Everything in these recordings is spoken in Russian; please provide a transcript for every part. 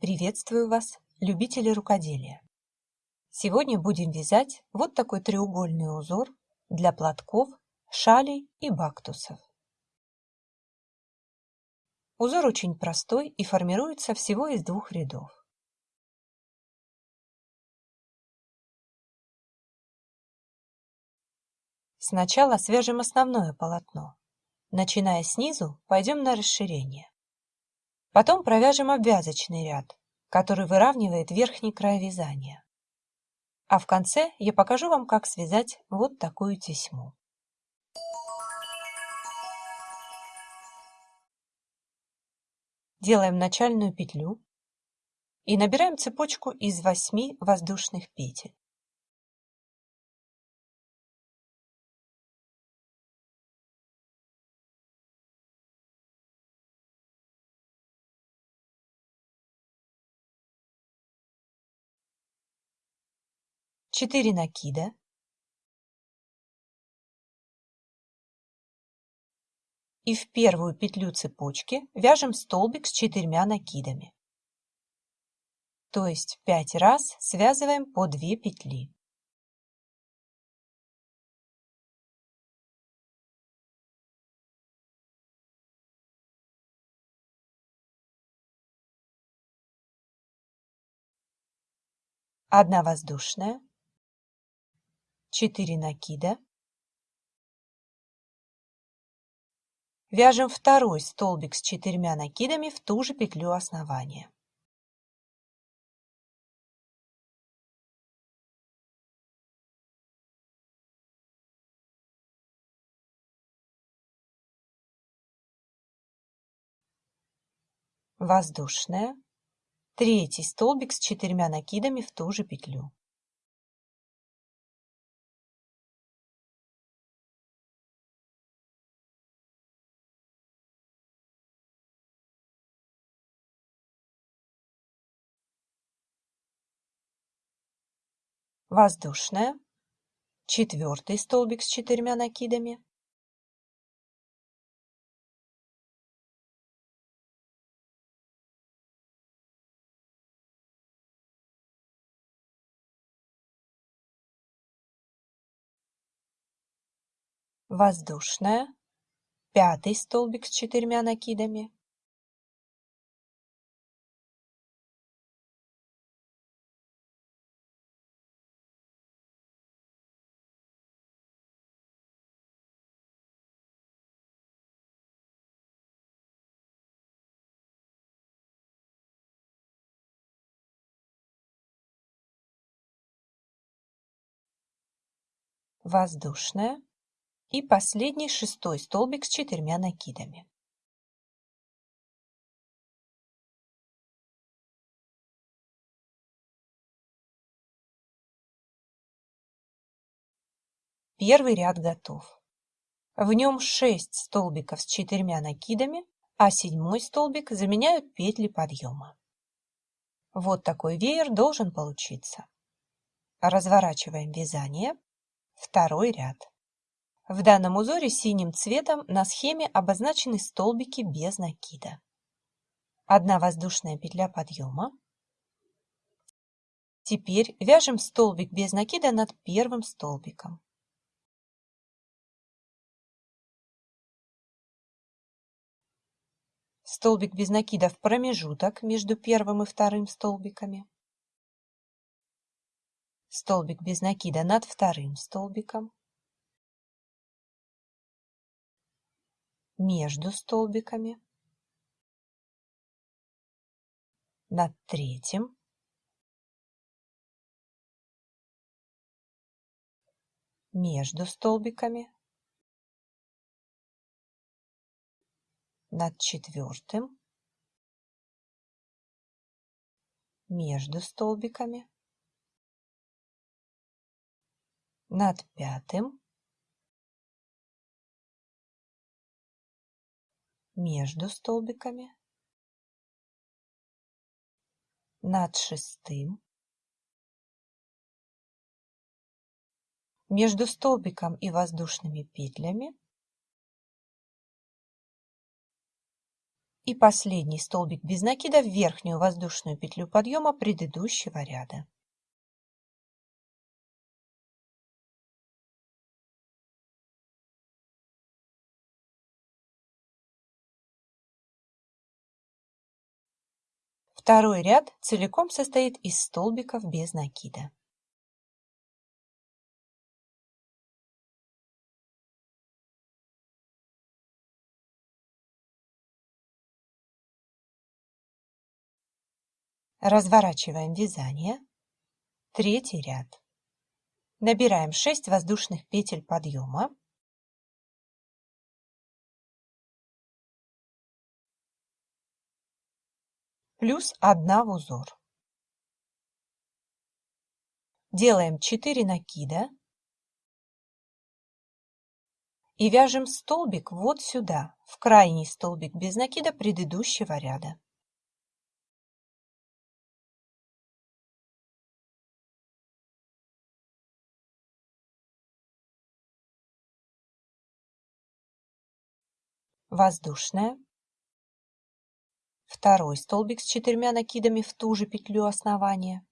Приветствую вас, любители рукоделия! Сегодня будем вязать вот такой треугольный узор для платков, шалей и бактусов. Узор очень простой и формируется всего из двух рядов. Сначала свяжем основное полотно. Начиная снизу, пойдем на расширение. Потом провяжем обвязочный ряд, который выравнивает верхний край вязания. А в конце я покажу вам, как связать вот такую тесьму. Делаем начальную петлю и набираем цепочку из 8 воздушных петель. Четыре накида и в первую петлю цепочки вяжем столбик с четырьмя накидами. То есть пять раз связываем по 2 петли. Одна воздушная, 4 накида, Вяжем второй столбик с четырьмя накидами в ту же петлю основания. Воздушная. Третий столбик с четырьмя накидами в ту же петлю. Воздушная, четвертый столбик с четырьмя накидами, воздушная, пятый столбик с четырьмя накидами, воздушная и последний шестой столбик с четырьмя накидами. Первый ряд готов. В нем 6 столбиков с четырьмя накидами, а седьмой столбик заменяют петли подъема. Вот такой веер должен получиться. Разворачиваем вязание Второй ряд. В данном узоре синим цветом на схеме обозначены столбики без накида. Одна воздушная петля подъема. Теперь вяжем столбик без накида над первым столбиком. Столбик без накида в промежуток между первым и вторым столбиками столбик без накида над вторым столбиком, между столбиками, над третьим, между столбиками, над четвертым, между столбиками, над пятым, между столбиками, над шестым, между столбиком и воздушными петлями и последний столбик без накида в верхнюю воздушную петлю подъема предыдущего ряда. Второй ряд целиком состоит из столбиков без накида. Разворачиваем вязание. Третий ряд. Набираем 6 воздушных петель подъема. Плюс 1 в узор. Делаем 4 накида и вяжем столбик вот сюда, в крайний столбик без накида предыдущего ряда. Воздушная второй столбик с четырьмя накидами в ту же петлю основания,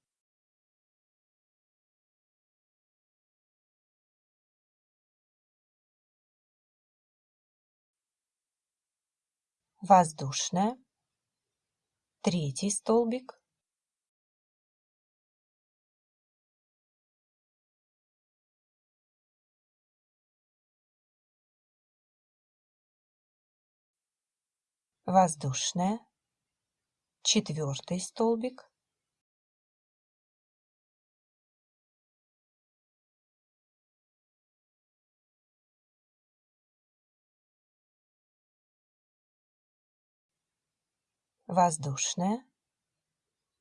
воздушная, третий столбик, воздушная, четвертый столбик. Воздушная.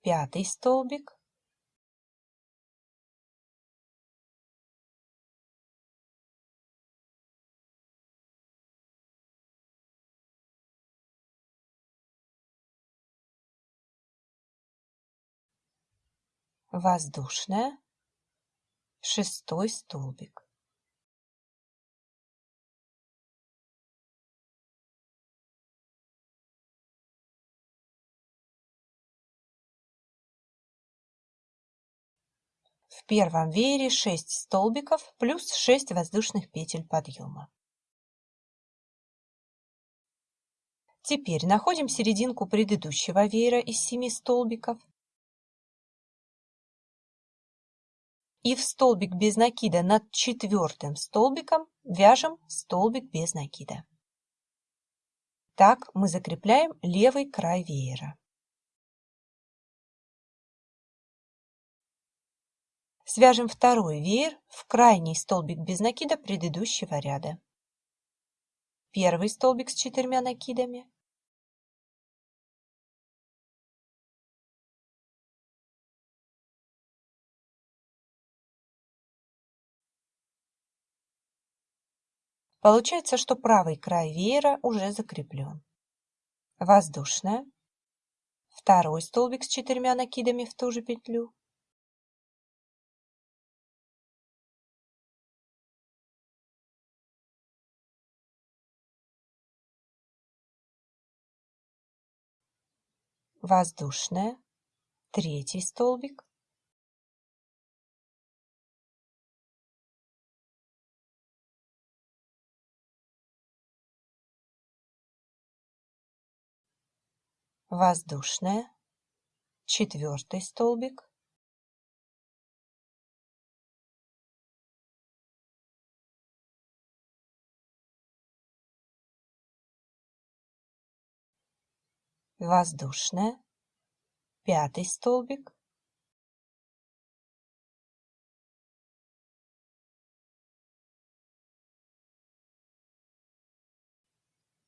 Пятый столбик воздушная, шестой столбик. В первом веере 6 столбиков плюс 6 воздушных петель подъема. Теперь находим серединку предыдущего веера из 7 столбиков и в столбик без накида над четвертым столбиком вяжем столбик без накида. Так мы закрепляем левый край веера. Свяжем второй веер в крайний столбик без накида предыдущего ряда. Первый столбик с четырьмя накидами, Получается, что правый край веера уже закреплен. Воздушная. Второй столбик с четырьмя накидами в ту же петлю. Воздушная. Третий столбик. Воздушная, четвертый столбик, воздушная, пятый столбик,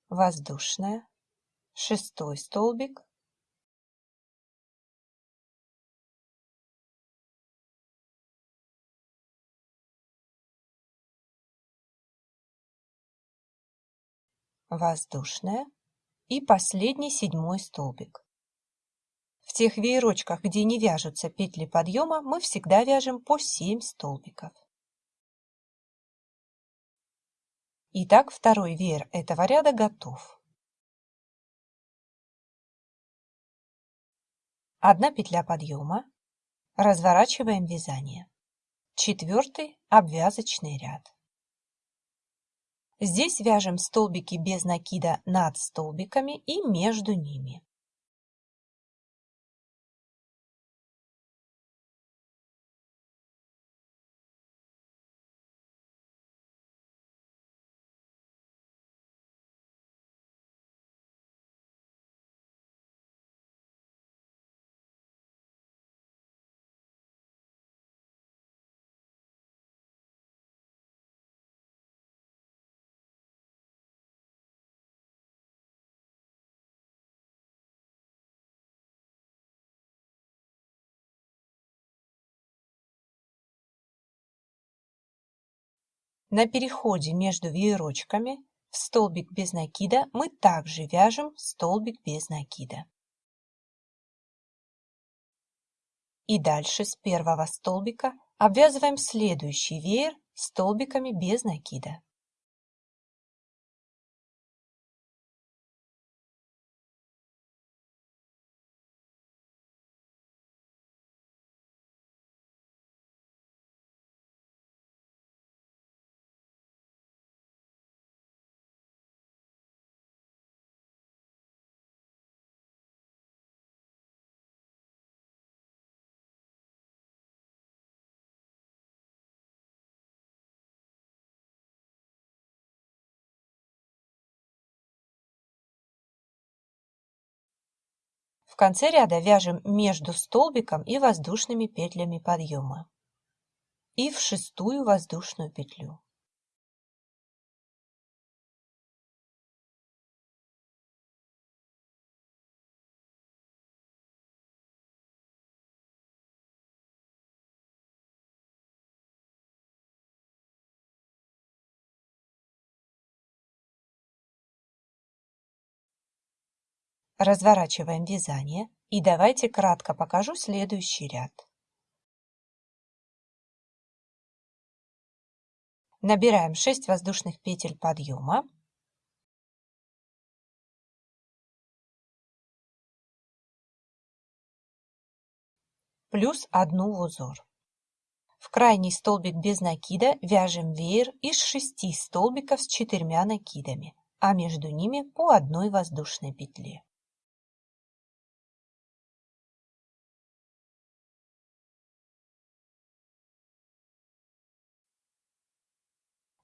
воздушная, шестой столбик воздушная и последний седьмой столбик. В тех веерочках, где не вяжутся петли подъема, мы всегда вяжем по 7 столбиков. Итак, второй веер этого ряда готов. Одна петля подъема, разворачиваем вязание. Четвертый обвязочный ряд. Здесь вяжем столбики без накида над столбиками и между ними. На переходе между веерочками в столбик без накида мы также вяжем столбик без накида. И дальше с первого столбика обвязываем следующий веер столбиками без накида. В конце ряда вяжем между столбиком и воздушными петлями подъема и в шестую воздушную петлю. Разворачиваем вязание и давайте кратко покажу следующий ряд. Набираем 6 воздушных петель подъема. Плюс одну в узор. В крайний столбик без накида вяжем веер из 6 столбиков с четырьмя накидами, а между ними по одной воздушной петле.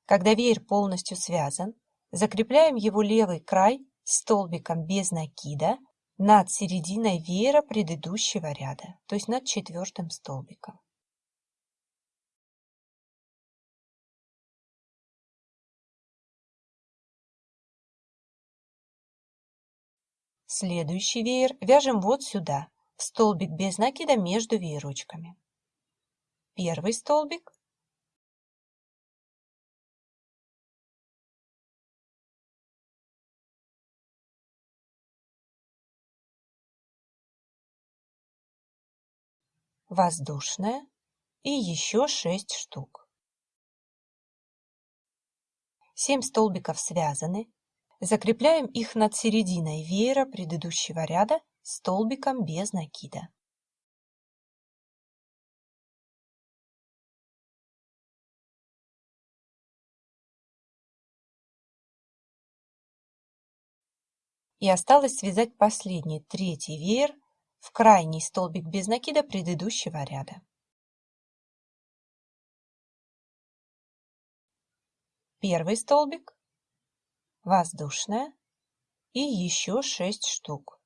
Когда веер полностью связан, закрепляем его левый край столбиком без накида над серединой веера предыдущего ряда, то есть над четвертым столбиком. Следующий веер вяжем вот сюда, в столбик без накида между веерочками. Первый столбик, воздушная и еще 6 штук. 7 столбиков связаны. Закрепляем их над серединой веера предыдущего ряда столбиком без накида. И осталось связать последний, третий веер в крайний столбик без накида предыдущего ряда. Первый столбик, воздушная и еще 6 штук.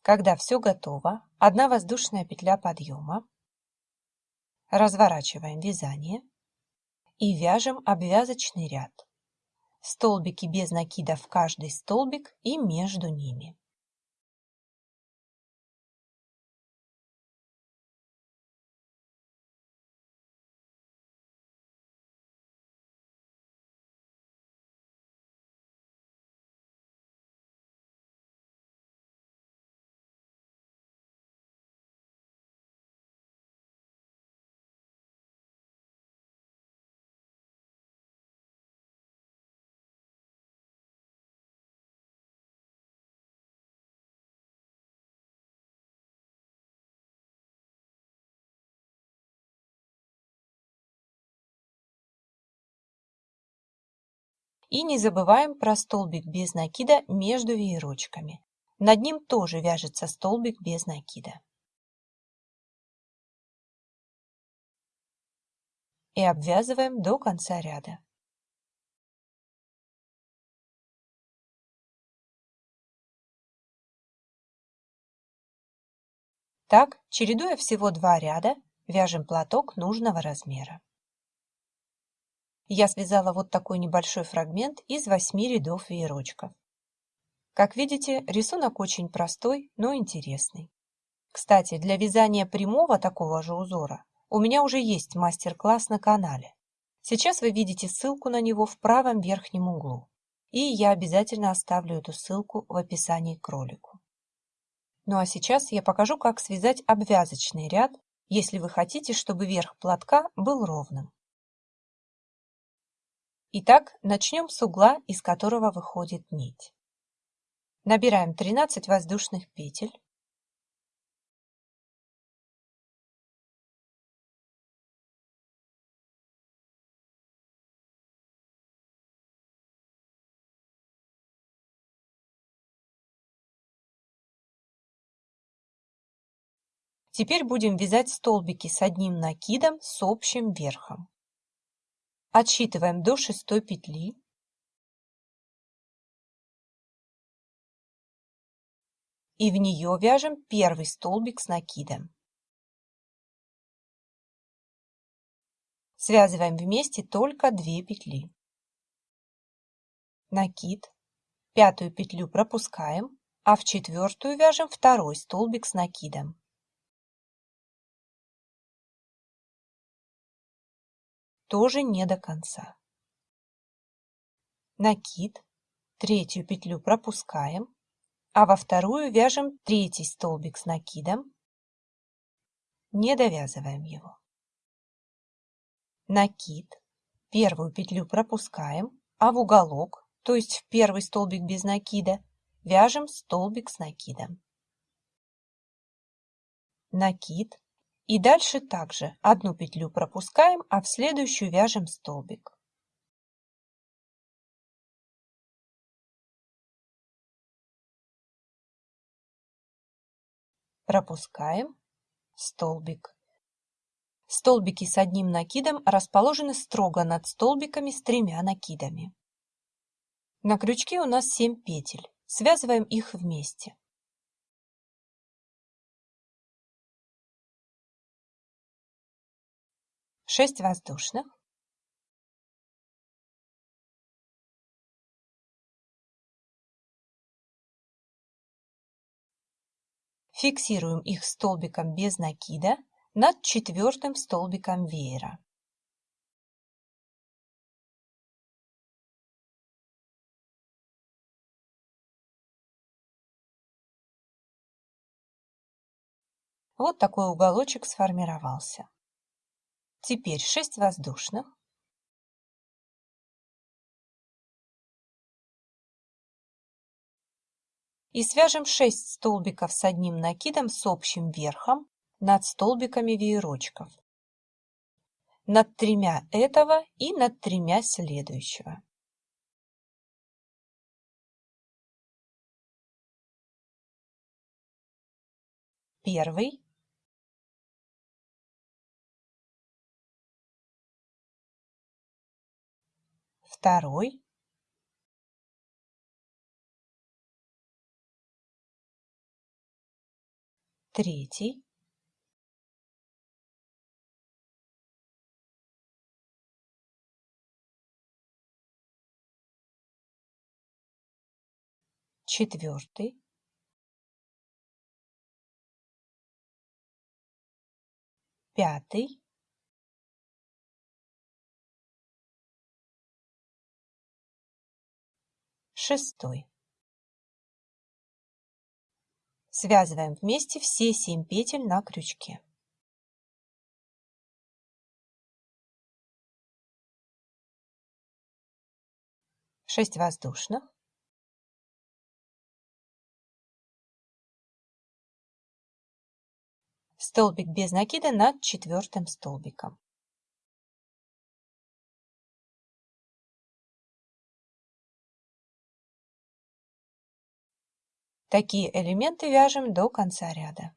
Когда все готово, одна воздушная петля подъема, разворачиваем вязание и вяжем обвязочный ряд столбики без накида в каждый столбик и между ними. И не забываем про столбик без накида между веерочками. Над ним тоже вяжется столбик без накида. И обвязываем до конца ряда. Так, чередуя всего два ряда, вяжем платок нужного размера. Я связала вот такой небольшой фрагмент из 8 рядов веерочков. Как видите, рисунок очень простой, но интересный. Кстати, для вязания прямого такого же узора у меня уже есть мастер-класс на канале. Сейчас вы видите ссылку на него в правом верхнем углу. И я обязательно оставлю эту ссылку в описании к ролику. Ну а сейчас я покажу, как связать обвязочный ряд, если вы хотите, чтобы верх платка был ровным. Итак, начнем с угла, из которого выходит нить. Набираем 13 воздушных петель. Теперь будем вязать столбики с одним накидом с общим верхом. Отсчитываем до шестой петли. И в нее вяжем первый столбик с накидом. Связываем вместе только две петли. Накид. Пятую петлю пропускаем, а в четвертую вяжем второй столбик с накидом. Тоже не до конца. Накид, третью петлю пропускаем, а во вторую вяжем третий столбик с накидом, не довязываем его. Накид, первую петлю пропускаем, а в уголок, то есть в первый столбик без накида, вяжем столбик с накидом. Накид, и дальше также одну петлю пропускаем, а в следующую вяжем столбик. Пропускаем столбик. Столбики с одним накидом расположены строго над столбиками с тремя накидами. На крючке у нас 7 петель. Связываем их вместе. 6 воздушных, Фиксируем их столбиком без накида над четвертым столбиком веера. Вот такой уголочек сформировался. Теперь 6 воздушных. И свяжем 6 столбиков с одним накидом с общим верхом над столбиками веерочков. Над тремя этого и над тремя следующего. Первый второй. Третий. Четвертый. Пятый шестой. Связываем вместе все 7 петель на крючке. Шесть воздушных. Столбик без накида над четвертым столбиком. Такие элементы вяжем до конца ряда.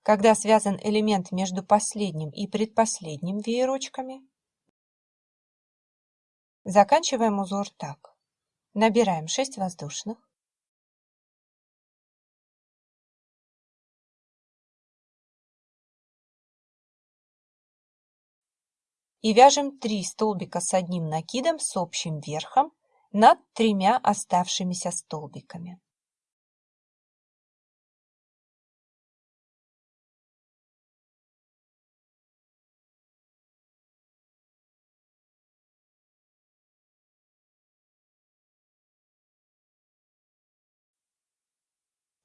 Когда связан элемент между последним и предпоследним веерочками, заканчиваем узор так. Набираем 6 воздушных, и вяжем 3 столбика с одним накидом с общим верхом над тремя оставшимися столбиками.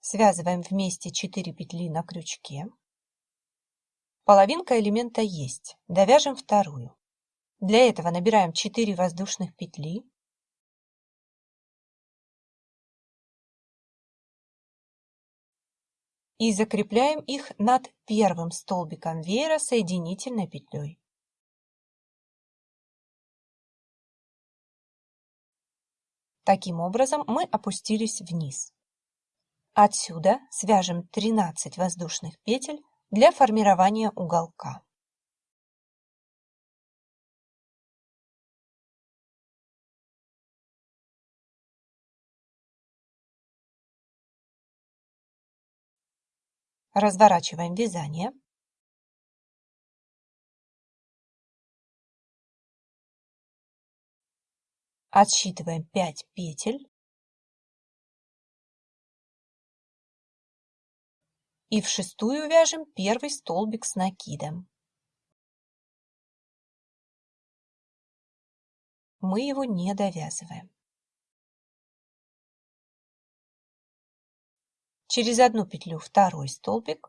Связываем вместе 4 петли на крючке. Половинка элемента есть. Довяжем вторую. Для этого набираем 4 воздушных петли. И закрепляем их над первым столбиком веера соединительной петлей. Таким образом мы опустились вниз. Отсюда свяжем 13 воздушных петель для формирования уголка. Разворачиваем вязание. Отсчитываем 5 петель. и в шестую вяжем первый столбик с накидом. Мы его не довязываем. Через одну петлю второй столбик.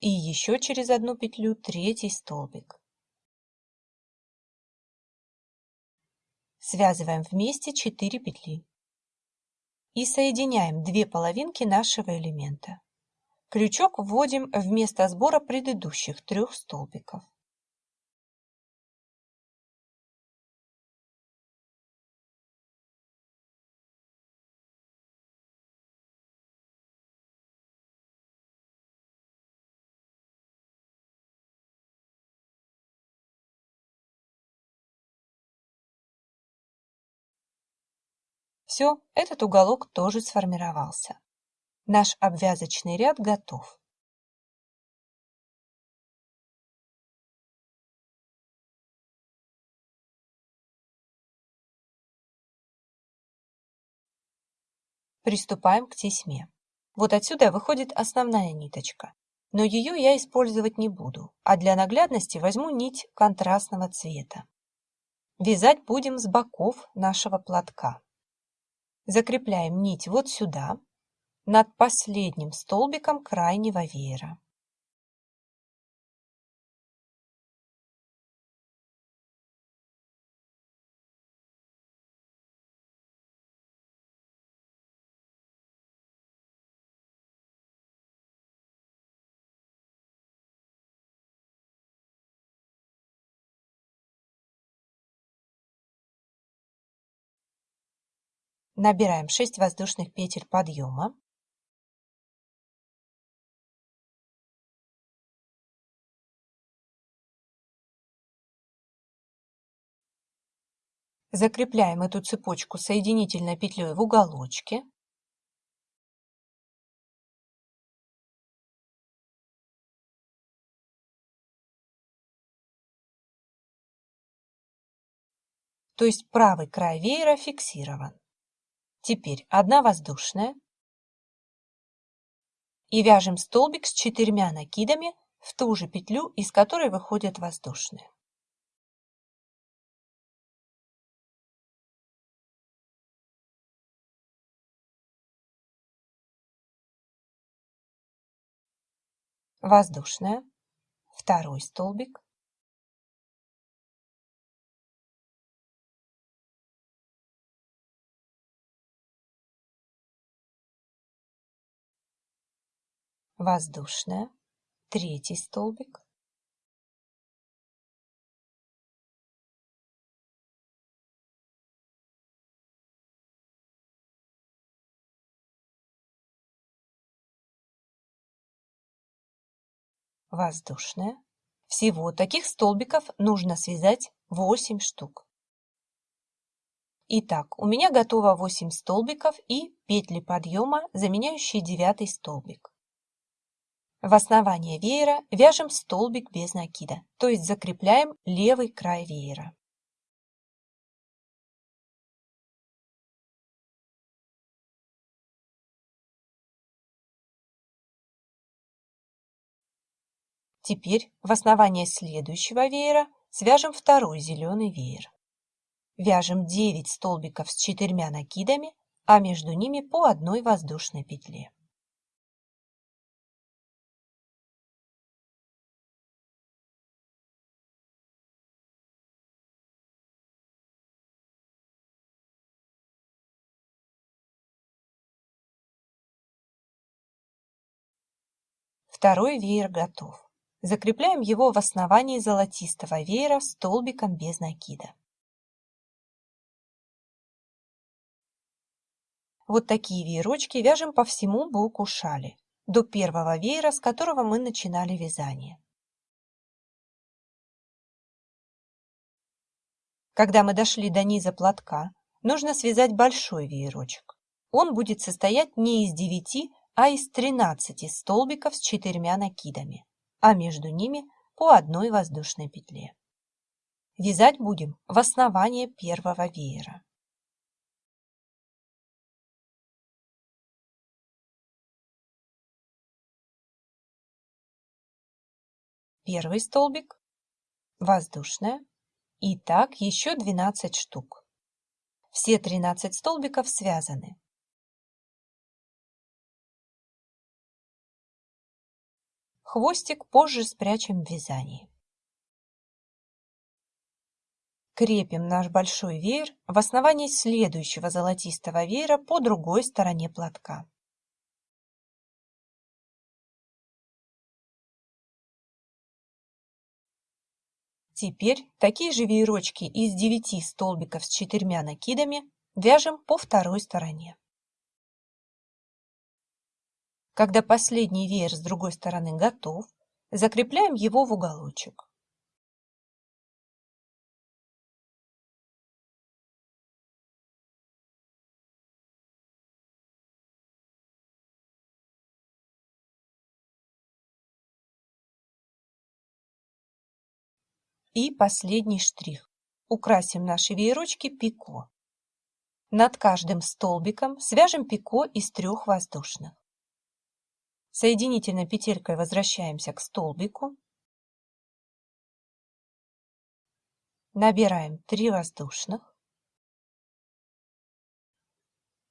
И еще через одну петлю третий столбик. Связываем вместе 4 петли. И соединяем две половинки нашего элемента. Крючок вводим вместо сбора предыдущих трех столбиков. Все, этот уголок тоже сформировался. Наш обвязочный ряд готов. Приступаем к тесьме. Вот отсюда выходит основная ниточка, но ее я использовать не буду, а для наглядности возьму нить контрастного цвета. Вязать будем с боков нашего платка. Закрепляем нить вот сюда, над последним столбиком крайнего веера. Набираем 6 воздушных петель подъема. Закрепляем эту цепочку соединительной петлей в уголочке. То есть правый край веера фиксирован. Теперь одна воздушная. И вяжем столбик с четырьмя накидами в ту же петлю, из которой выходят воздушные. Воздушная, второй столбик, воздушная, третий столбик, воздушная. Всего таких столбиков нужно связать 8 штук. Итак, у меня готово 8 столбиков и петли подъема, заменяющие 9 столбик. В основание веера вяжем столбик без накида, то есть закрепляем левый край веера. Теперь в основание следующего веера свяжем второй зеленый веер. Вяжем 9 столбиков с четырьмя накидами, а между ними по одной воздушной петле. Второй веер готов. Закрепляем его в основании золотистого веера столбиком без накида. Вот такие веерочки вяжем по всему боку шали, до первого веера, с которого мы начинали вязание. Когда мы дошли до низа платка, нужно связать большой веерочек. Он будет состоять не из 9, а из 13 столбиков с четырьмя накидами а между ними по одной воздушной петле. Вязать будем в основание первого веера. Первый столбик, воздушная, и так еще 12 штук. Все 13 столбиков связаны. Хвостик позже спрячем в вязании. Крепим наш большой веер в основании следующего золотистого веера по другой стороне платка. Теперь такие же веерочки из 9 столбиков с четырьмя накидами вяжем по второй стороне. Когда последний веер с другой стороны готов, закрепляем его в уголочек. И последний штрих. Украсим наши веерочки пико. Над каждым столбиком свяжем пико из трех воздушных. Соединительной петелькой возвращаемся к столбику. Набираем 3 воздушных.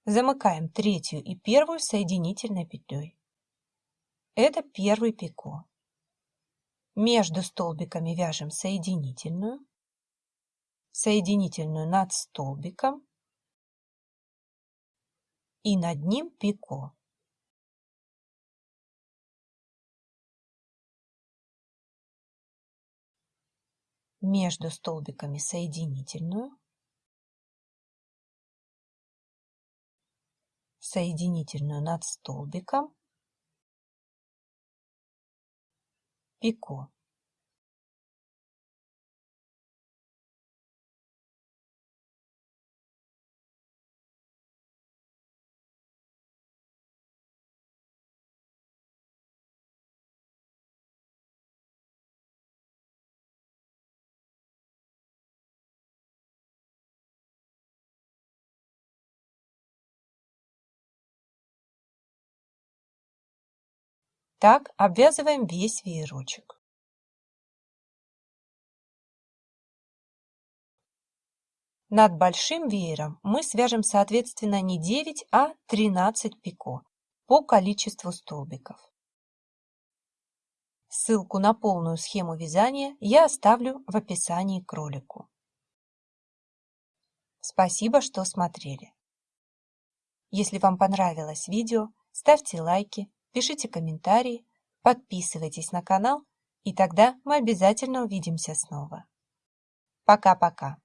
Замыкаем третью и первую соединительной петлей. Это первый пико. Между столбиками вяжем соединительную, соединительную над столбиком и над ним пико. Между столбиками соединительную, соединительную над столбиком, пико. Так обвязываем весь веерочек. Над большим веером мы свяжем соответственно не 9, а 13 пико по количеству столбиков. Ссылку на полную схему вязания я оставлю в описании к ролику. Спасибо, что смотрели. Если вам понравилось видео, ставьте лайки, пишите комментарии, подписывайтесь на канал, и тогда мы обязательно увидимся снова. Пока-пока.